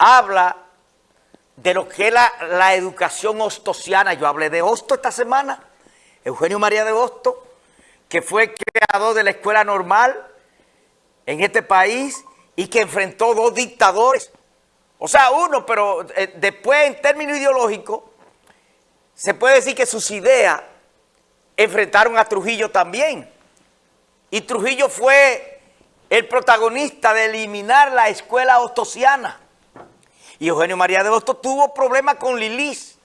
habla de lo que es la, la educación ostosiana. Yo hablé de Hosto esta semana, Eugenio María de Hosto, que fue creador de la escuela normal en este país y que enfrentó dos dictadores. O sea, uno, pero eh, después en términos ideológicos, se puede decir que sus ideas enfrentaron a Trujillo también. Y Trujillo fue el protagonista de eliminar la escuela ostosiana. Y Eugenio María de Hostos tuvo problemas con Lilis.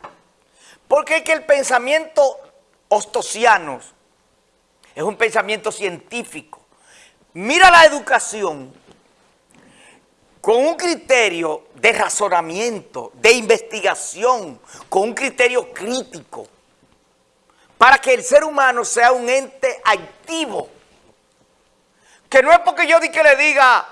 Porque es que el pensamiento ostosiano es un pensamiento científico. Mira la educación con un criterio de razonamiento, de investigación, con un criterio crítico, para que el ser humano sea un ente activo. Que no es porque yo di que le diga,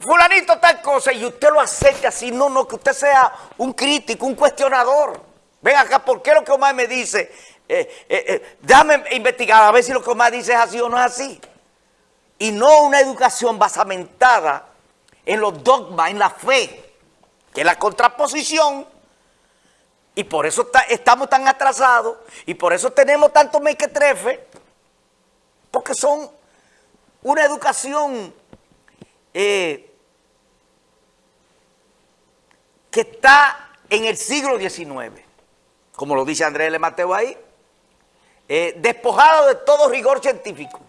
fulanito tal cosa, y usted lo acepte así, no, no, que usted sea un crítico, un cuestionador. Ven acá, ¿por qué lo que Omar me dice? Eh, eh, eh, déjame investigar a ver si lo que Omar dice es así o no es así. Y no una educación basamentada en los dogmas, en la fe, que es la contraposición, y por eso estamos tan atrasados, y por eso tenemos tanto mequetrefe, porque son una educación eh, que está en el siglo XIX, como lo dice Andrés L. Mateo ahí, eh, despojado de todo rigor científico.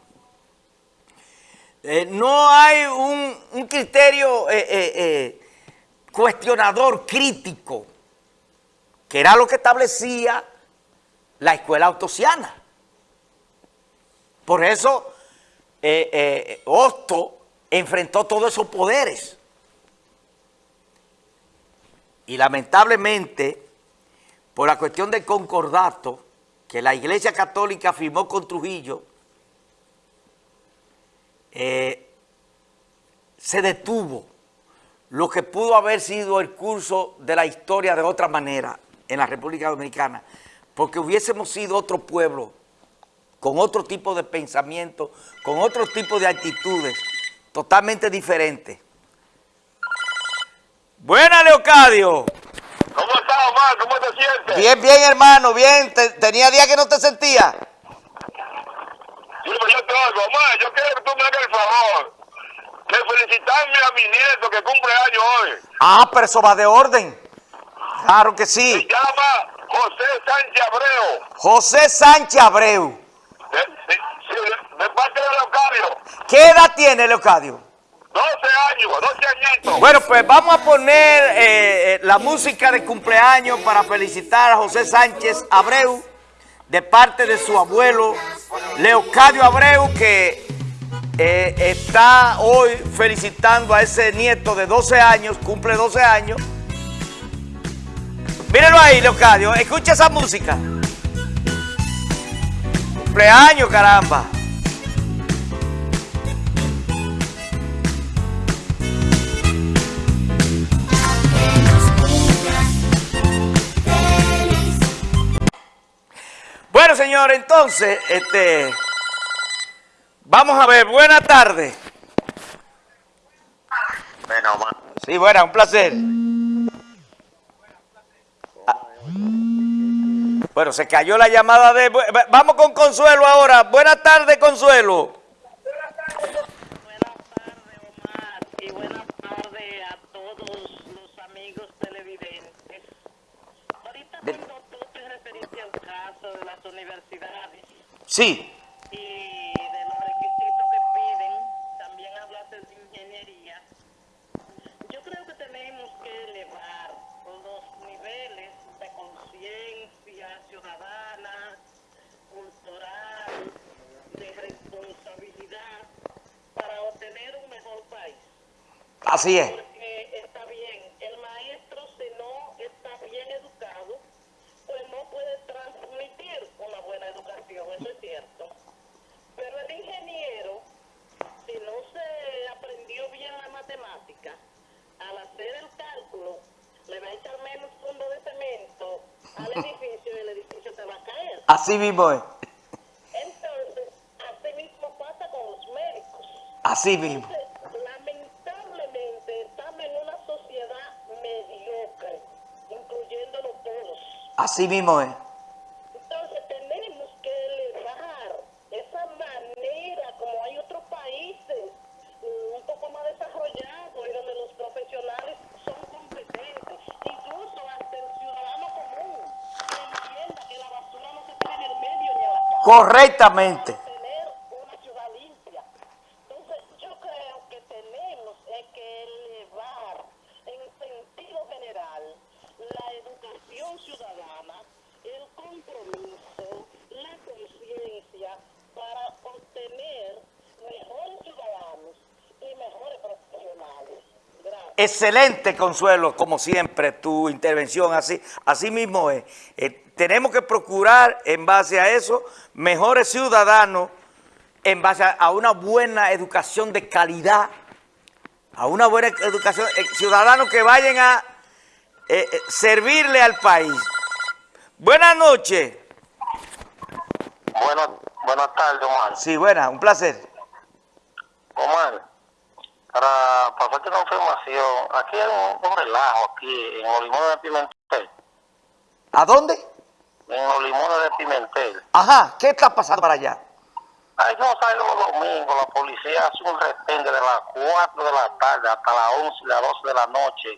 Eh, no hay un, criterio eh, cuestionador, crítico, que era lo que establecía la escuela autosiana. Por eso Hosto enfrentó todos esos poderes. Y lamentablemente, por la cuestión del concordato que la Iglesia Católica firmó con Trujillo, eh, se detuvo lo que pudo haber sido el curso de la historia de otra manera en la República Dominicana, porque hubiésemos sido otro pueblo, con otro tipo de pensamiento, con otro tipo de actitudes, totalmente diferentes. Buena, Leocadio. ¿Cómo estás, Omar? ¿Cómo te sientes? Bien, bien, hermano, bien. tenía días que no te sentía. Pues yo te oigo. Omar, yo quiero que tú me hagas el favor de felicitarme a mi nieto que cumple años hoy. Ah, pero eso va de orden. Claro que sí. Se llama José Sánchez Abreu. José Sánchez Abreu. De, de, parte de Leocadio. ¿Qué edad tiene Leocadio? 12 años, 12 añitos. Bueno, pues vamos a poner eh, eh, la música de cumpleaños para felicitar a José Sánchez Abreu de parte de su abuelo Leocadio Abreu, que eh, está hoy felicitando a ese nieto de 12 años, cumple 12 años. Mírenlo ahí, Leocadio, escucha esa música. Cumpleaños, caramba. Bueno, señor, entonces, este, vamos a ver, buena tarde. Bueno, Sí, buena, un placer. Ah. Bueno, se cayó la llamada de... Vamos con Consuelo ahora. Buenas tardes, Consuelo. Sí. Y de los requisitos que piden, también hablaste de ingeniería. Yo creo que tenemos que elevar los niveles de conciencia ciudadana, cultural, de responsabilidad para obtener un mejor país. Así es. Así mismo es. Entonces, así mismo pasa con los médicos. Así mismo. Entonces, lamentablemente estamos en una sociedad mediocre, incluyéndonos todos. Así mismo es. Correctamente. tener una ciudad limpia. Entonces, yo creo que tenemos es que elevar en sentido general la educación ciudadana, el compromiso, la conciencia para obtener mejores ciudadanos y mejores profesionales. Gracias. Excelente, Consuelo, como siempre, tu intervención, así, así mismo es. Eh, tenemos que procurar, en base a eso, mejores ciudadanos, en base a, a una buena educación de calidad, a una buena educación, eh, ciudadanos que vayan a eh, servirle al país. Buenas noches. Buenas, buenas tardes, Omar. Sí, buena, un placer. Omar, para pasarte una información, aquí hay un, un relajo aquí en los limones de Pimentel. ¿A dónde? En los limones de Pimentel. Ajá, ¿qué está pasando para allá? Ay, no sabe los domingos, la policía hace un retén desde las 4 de la tarde hasta las 11 y las 12 de la noche,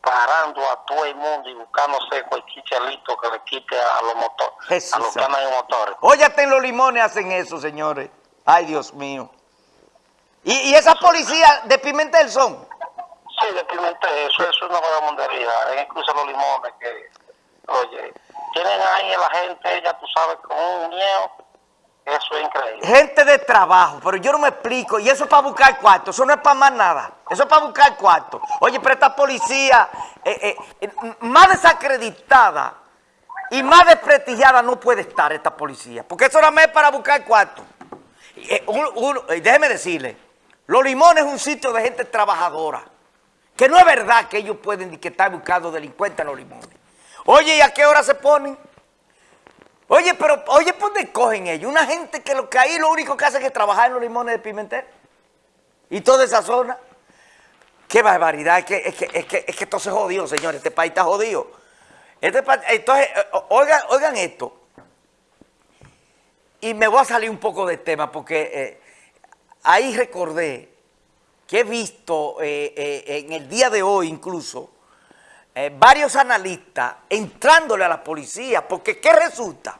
parando a todo el mundo y buscándose cualquier chelito que le quite a los motores, a los que andan en motores. Hasta en los limones hacen eso, señores. Ay, Dios mío. ¿Y, y esas policías de Pimentel son? Sí, de Pimentel, eso, es una vagabundería. Incluso los limones que, oye, tienen ahí a la gente, ya tú sabes, con un miedo. Eso es increíble. Gente de trabajo, pero yo no me explico. Y eso es para buscar cuarto, eso no es para más nada. Eso es para buscar cuarto. Oye, pero esta policía eh, eh, eh, más desacreditada y más desprestigiada no puede estar esta policía. Porque eso nada más es para buscar cuarto. Y, eh, déjeme decirle, Los Limones es un sitio de gente trabajadora. Que no es verdad que ellos pueden ni que estar buscando delincuentes en Los Limones. Oye, ¿y a qué hora se ponen? Oye, pero, oye, ¿por dónde cogen ellos? Una gente que lo que ahí lo único que hace es trabajar en los limones de Pimentel. Y toda esa zona. Qué barbaridad, es que, es que, es que, es que esto se jodió, señores, este país está jodido. Este entonces, eh, oigan, oigan esto. Y me voy a salir un poco del tema porque eh, ahí recordé que he visto eh, eh, en el día de hoy incluso eh, varios analistas entrándole a la policía, porque ¿qué resulta?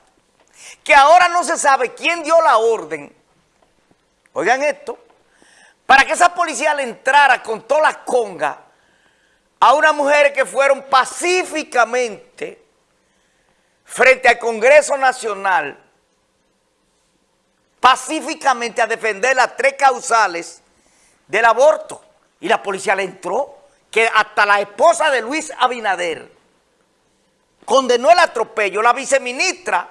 Que ahora no se sabe quién dio la orden, oigan esto, para que esa policía le entrara con todas las congas a unas mujeres que fueron pacíficamente frente al Congreso Nacional, pacíficamente a defender las tres causales del aborto. Y la policía le entró, que hasta la esposa de Luis Abinader condenó el atropello. La viceministra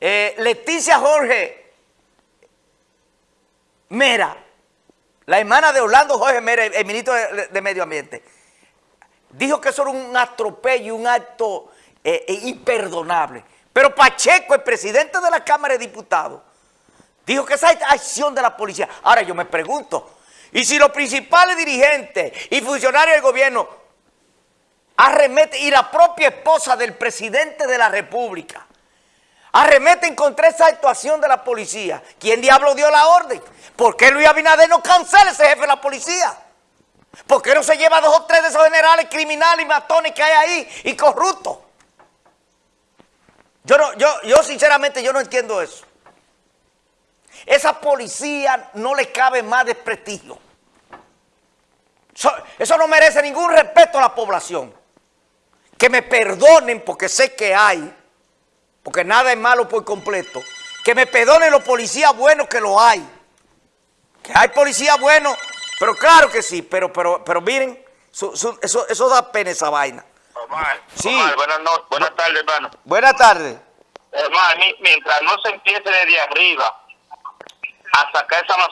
eh, Leticia Jorge Mera, la hermana de Orlando Jorge Mera, el ministro de, Medio Ambiente, dijo que eso era un atropello, un acto eh, eh, imperdonable. Pero Pacheco, el presidente de la Cámara de Diputados, dijo que esa es acción de la policía. Ahora yo me pregunto, ¿y si los principales dirigentes y funcionarios del gobierno arremeten, y la propia esposa del presidente de la República, arremeten contra esa actuación de la policía, ¿quién diablo dio la orden? ¿Por qué Luis Abinader no cancela ese jefe de la policía? ¿Por qué no se lleva dos o tres de esos generales criminales y matones que hay ahí y corruptos? Yo, no, yo, yo sinceramente yo no entiendo eso. Esa policía no le cabe más desprestigio. Eso, eso no merece ningún respeto a la población. Que me perdonen porque sé que hay, porque nada es malo por completo. Que me perdonen los policías buenos que lo hay. Que hay policías buenos, pero claro que sí, pero, pero, pero miren, su- su- eso, eso da pena esa vaina. Omar, Sí. Omar, buenas, no- buenas tardes, hermano. Buenas tardes. Hermano, mi- mientras no se empiece desde arriba a sacar esa